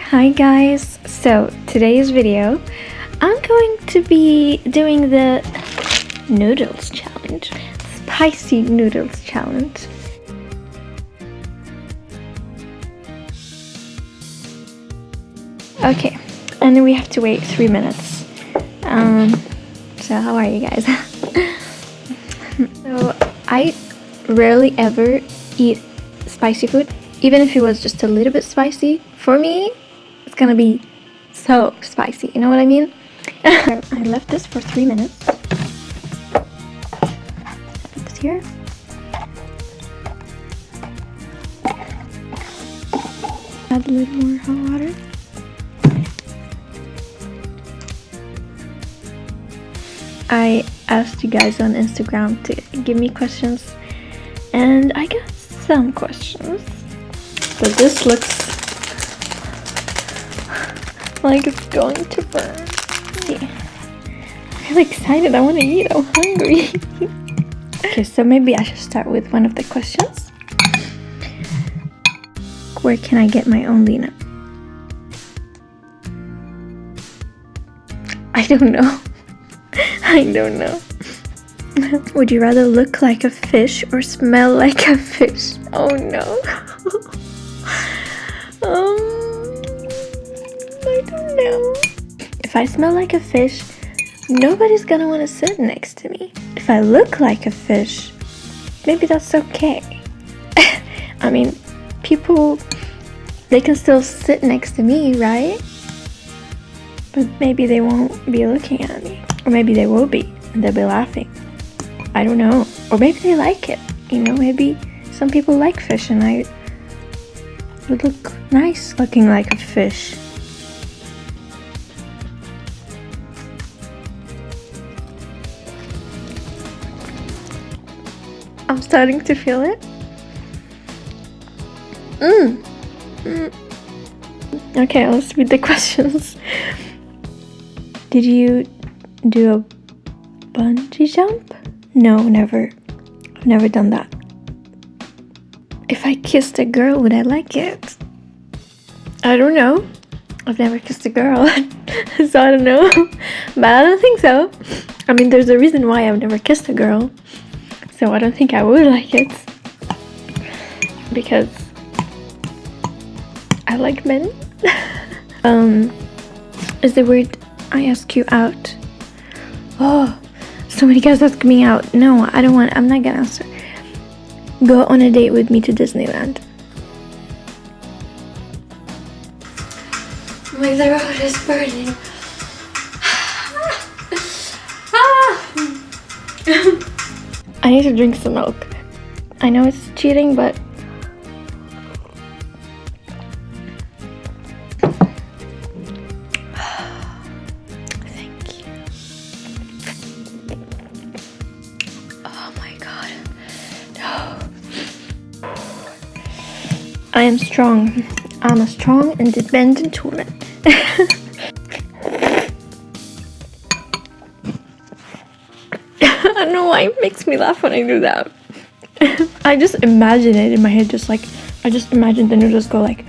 hi guys. So today's video, I'm going to be doing the noodles challenge, spicy noodles challenge. Okay, and then we have to wait three minutes. Um, so how are you guys? so I rarely ever eat spicy food, even if it was just a little bit spicy. For me, gonna be so spicy. You know what I mean? I left this for three minutes. Put this here. Add a little more hot water. I asked you guys on Instagram to give me questions and I got some questions. But this looks like it's going to burn. I'm really excited. I want to eat. I'm hungry. okay, so maybe I should start with one of the questions. Where can I get my own Lina? I don't know. I don't know. Would you rather look like a fish or smell like a fish? Oh no. If I smell like a fish, nobody's gonna want to sit next to me. If I look like a fish, maybe that's okay. I mean, people, they can still sit next to me, right? But maybe they won't be looking at me. Or maybe they will be, and they'll be laughing. I don't know. Or maybe they like it. You know, maybe some people like fish and I would look nice looking like a fish. I'm starting to feel it. Mmm. Mm. Okay, let's read the questions. Did you do a bungee jump? No, never. I've never done that. If I kissed a girl, would I like it? I don't know. I've never kissed a girl, so I don't know. but I don't think so. I mean, there's a reason why I've never kissed a girl, so I don't think I would like it. Because I like men. um, is the word I ask you out? Oh, so many guys ask me out. No, I don't want, I'm not gonna answer. Go on a date with me to Disneyland. My throat is burning. I need to drink some milk. I know it's cheating, but Thank you. Oh my god. No. I am strong. I'm a strong, independent woman. don't know why it makes me laugh when I do that. I just imagine it in my head, just like, I just imagine the noodles go like...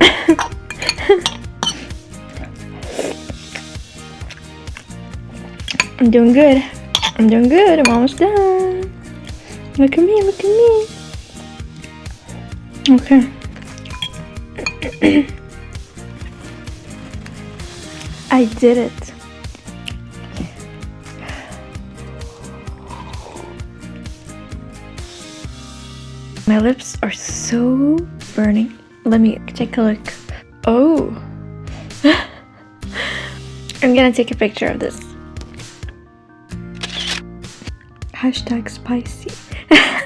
I'm doing good. I'm doing good. I'm almost done. Look at me, look at me. Okay. I did it. My lips are so burning. Let me take a look. Oh. I'm gonna take a picture of this. Hashtag spicy.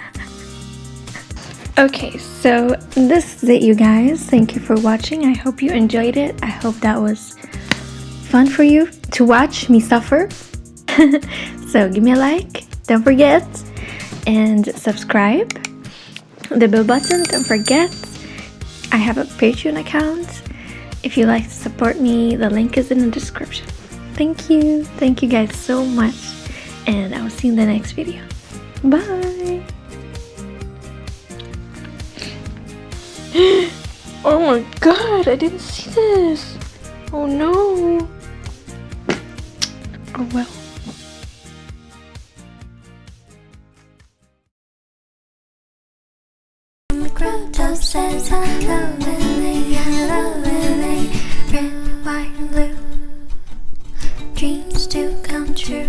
Okay, so this is it you guys. Thank you for watching. I hope you enjoyed it. I hope that was fun for you to watch me suffer. so give me a like, don't forget, and subscribe. The bell button, don't forget. I have a Patreon account. If you like to support me, the link is in the description. Thank you. Thank you guys so much. And I will see you in the next video. Bye. Oh my god, I didn't see this. Oh no. Oh well. crop top says hello with me, hello with Red, white, and blue Dreams to come true.